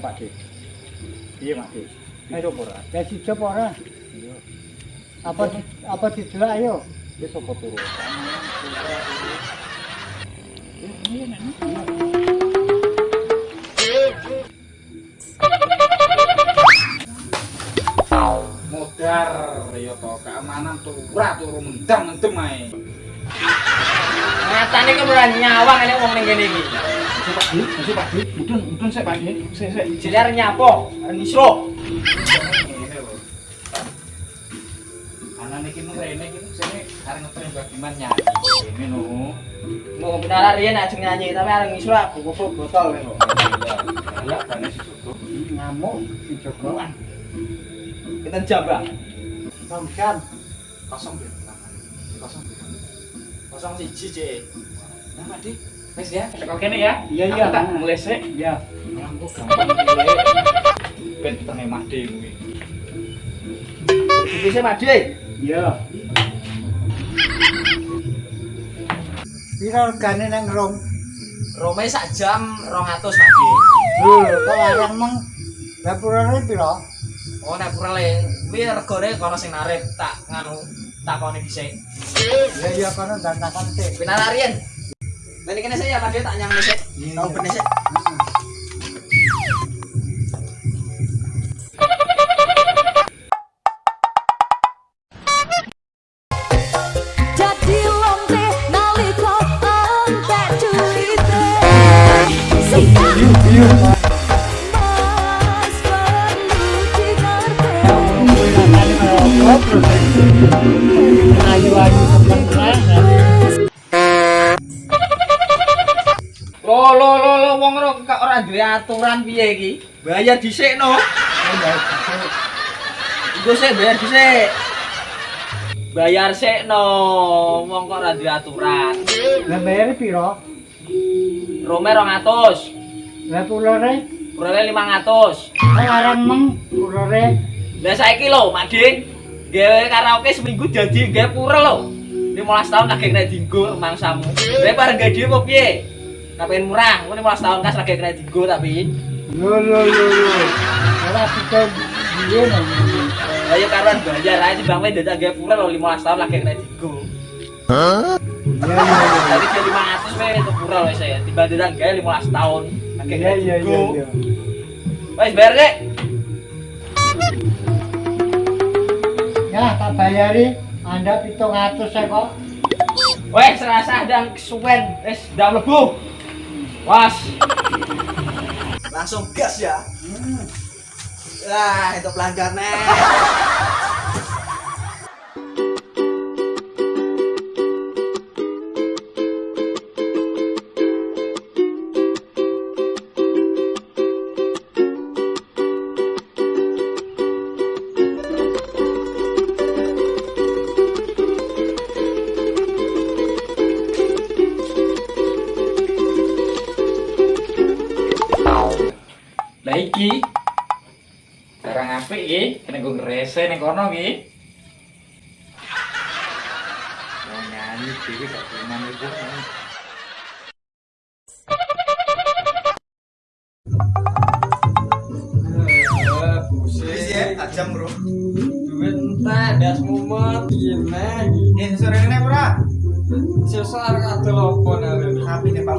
Pak Dik. Piye Pak Dik? Ayo ora. Ya sijep ora. Apa apa didelok ayo. Wis apa turu? Modar ya to keamanan tuh ora turu mendang mendem ae. Nyatane ki ora nyawang nek wong ning kene iki. Masuk Pak Dik, masuk Pak Dik. Mudun, mudun sik Pak Dik. Sik sik. Jadi arep nyapo, arep nisro. Anak mung rene iki ngetren bagiman nyanyi. Ini no. Mau benar riyen ajeng nyanyi tapi nisro botol. Ya, bane susu. Ngamuk si. Kita. Samsan. Kosong ya. Kosong. Kosong siji, Cik. Nah, Pak Dik. Wis ya, tekan kene ya. Iya, iya. Tak mulai sik. Ya. Aku gampang pilih. Ben tenge made kuwi. Bisa made. Iya. Piro regane nang rom? Rome sak jam 200 Made. Lho, kok larang meng dapurane piro? Oh, nek kuwi regane kono sing narip tak nganu takoni dhisik. Ya iya kono dantakan sik. Benar riyen. Balik kene saya Made tak nyang dhisik. Tau ben dhisik. Jadi lonte entek ora kok ora duwe aturan piye iki? Bayar dhisik no. Iku sik bayar dhisik. Bayar sik no, wong kok ora duwe aturan. Lah bayar piro? Rome 200, Lah pulore? Purale 500. Kok larang meng pulore? Lah saiki lho, Mak Dik. Gawe karaoke seminggu janji gawe pura lho. 15 tahun lagi kena dinggo mangsamu. Lah pareng gawe dhewe apa piye? Kapen murah, ngono 15 tahun kas lagi kena dinggo tapi. Lho lho lho lho. Ora bisa piye nang. Lah ya karuan bayar ae timbang wae dadak gawe pura lho 15 tahun lagi kena dinggo. Iya iya iya. Tadi dia 500 wae itu pura wae saya. Tiba dadak gawe 15 tahun lagi Iya kena iya iya. iya. Wes bayar Dek. Ya tak bayari Anda 700 ya kok. Wes serasa dan kesuwen, wes udah mlebu. Was. Langsung gas ya. Lah, itu pelanggannya. Lah iki barang apik iki, kena nggo ngrese ning kono iki. Oh nyanyi dhewe gak iku. Wis ya, tajam, Bro. Duit entek, das mumet, gimana? Eh, sore ini ora? Sesar kadel opo nare. Sapi nih Pak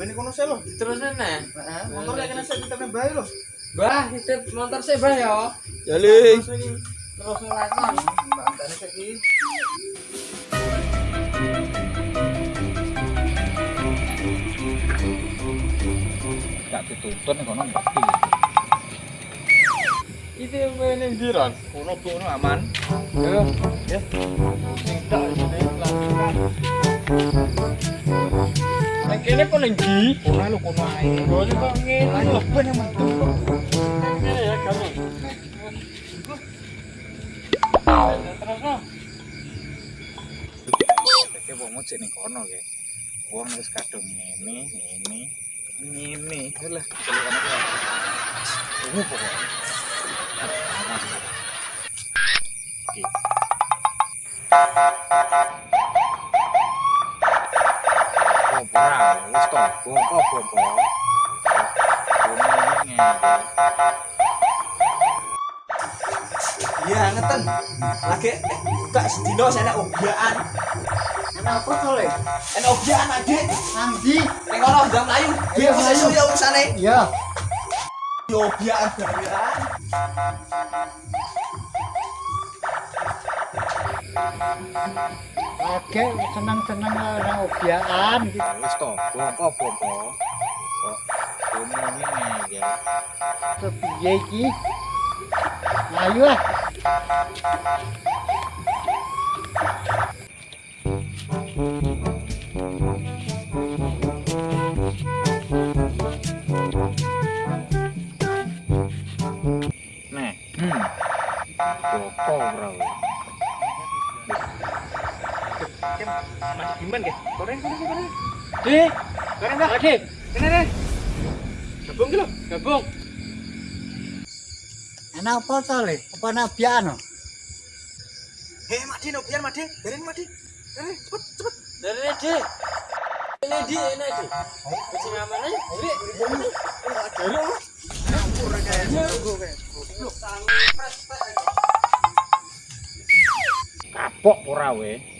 Ngene kono sih lho. Terus nih. Heeh, motor lek kena sik kita bae lho. Bah, titip motor sih bah ya. Jali. Terus lakon. Bantane sik iki. Gak dituntun ning kono ngerti. Itu meneh ndiran. Kono bu kono aman. Ya. Ya. Sing tak ini pelantikan. Nang kene kok nang ndi? Kono lho kono ae. Ini kok ngene lho. ben yang mentu. Ngene ya kamu. Terus no. Dadi wong cek ning kono ge. Wong wis kadung ngene, ngene, ngene. Lah, celuk kono kuwi. Ungu pokoknya. Oke. Ngene. Iya, ngeten. Lagi gak sedino saya obyaan. Enak apa to le? En obyaan adik. Nandi. Ning kono ndang mlayu. Biar bisa iso ya urusane. Ya. Yo obyaan barang. Oke, senang-senang orang obyaan gitu. Wis to, bongko, bongko. Kok ngene ya. Kepiye iki? Ayo ah. Nih. Hmm. Bongko ora. Mas Diman ge. Koreng koreng koreng. Dek, Koreng dah. Ade, Kene deh. Gabung lho. gabung. Enak apa to le? Apa nabian no? Heh, Madi no biar Madi. Biarin Madi. Kene cepet cepet. Dari Dek. Ini di, ini di. Kucing aman aja. Ayo, Dari lu. Campur kayak tunggu kayak. Kapok ora we.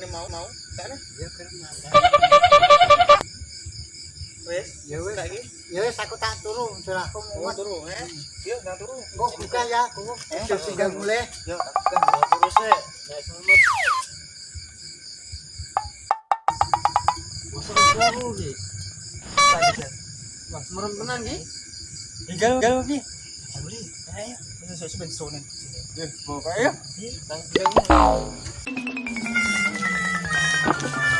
Turane mau mau. Kene. Ya. Wes. Ya wes. Saiki. Ya wes aku tak turu, sudah aku Oh, muat. turu, eh. Nang turu. Kok buka ya, aku. Eh, tinggal mulai. Yuk, tak buka. Terus ya, saya selamat. Ki. Wah, merem tenan ki. Tinggal tinggal ki. Boleh. Ayo. Wis ben sonen. Eh, buka ya. Tang Thank you.